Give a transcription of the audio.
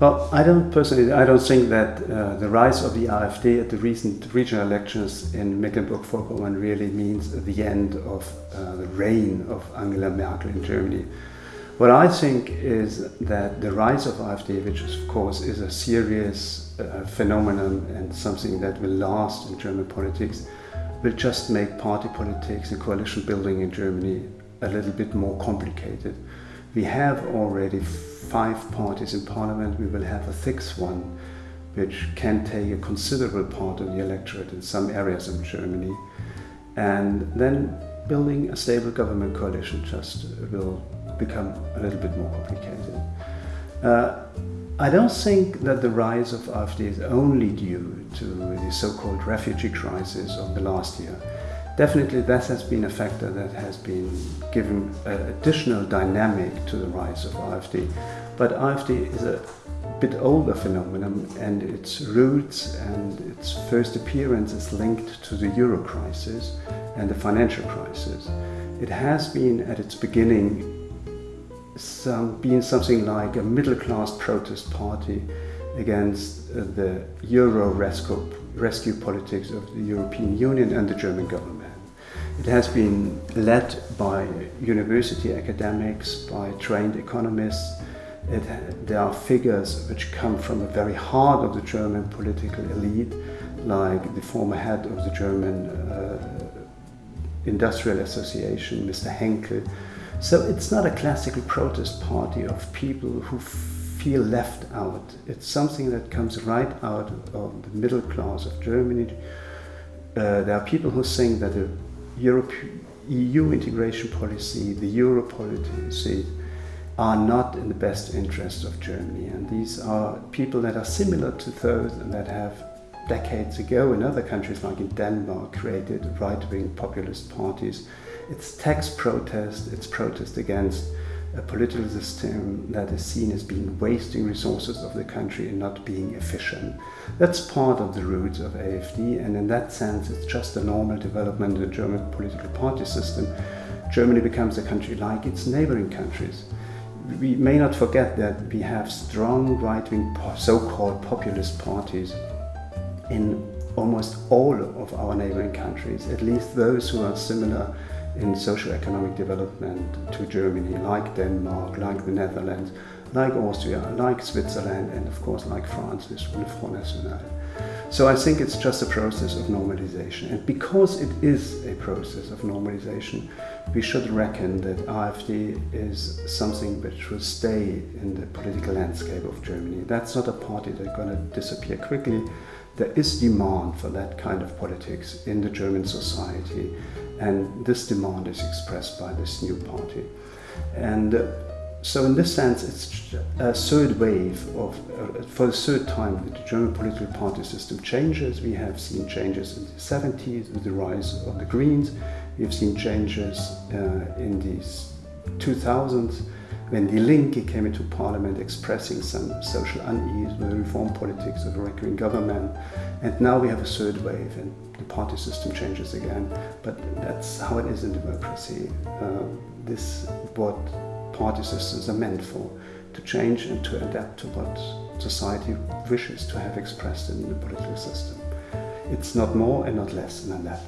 Well, I don't personally, I don't think that uh, the rise of the AfD at the recent regional elections in Mecklenburg-Vorpommern really means the end of uh, the reign of Angela Merkel in Germany. What I think is that the rise of AfD, which of course is a serious uh, phenomenon and something that will last in German politics, will just make party politics and coalition building in Germany a little bit more complicated. We have already five parties in parliament, we will have a sixth one, which can take a considerable part of the electorate in some areas of Germany. And then building a stable government coalition just will become a little bit more complicated. Uh, I don't think that the rise of AfD is only due to the so-called refugee crisis of the last year. Definitely that has been a factor that has been given additional dynamic to the rise of AfD. But AfD is a bit older phenomenon and its roots and its first appearance is linked to the euro crisis and the financial crisis. It has been at its beginning some, being something like a middle-class protest party against uh, the euro rescue, rescue politics of the European Union and the German government. It has been led by university academics, by trained economists. It, there are figures which come from the very heart of the German political elite, like the former head of the German uh, Industrial Association, Mr. Henkel. So it's not a classical protest party of people who feel left out. It's something that comes right out of the middle class of Germany. Uh, there are people who think that the Europe, EU integration policy, the Euro policy, are not in the best interest of Germany. And these are people that are similar to those that have decades ago in other countries like in Denmark created right-wing populist parties. It's tax protest, it's protest against a political system that is seen as being wasting resources of the country and not being efficient. That's part of the roots of AFD and in that sense it's just a normal development in the German political party system. Germany becomes a country like its neighboring countries. We may not forget that we have strong right-wing so-called populist parties in almost all of our neighboring countries, at least those who are similar in socio-economic development to Germany, like Denmark, like the Netherlands, like Austria, like Switzerland, and of course like France with Front National. So I think it's just a process of normalization. And because it is a process of normalization, we should reckon that AfD is something which will stay in the political landscape of Germany. That's not a party that's going to disappear quickly. There is demand for that kind of politics in the German society. And this demand is expressed by this new party. And uh, so in this sense, it's a third wave of, uh, for the third time, the German political party system changes. We have seen changes in the 70s with the rise of the Greens. We've seen changes uh, in the 2000s when Die Linke came into parliament expressing some social unease with the reform politics of a recurring government. And now we have a third wave and the party system changes again. But that's how it is in democracy. Uh, this what party systems are meant for, to change and to adapt to what society wishes to have expressed in the political system. It's not more and not less than that.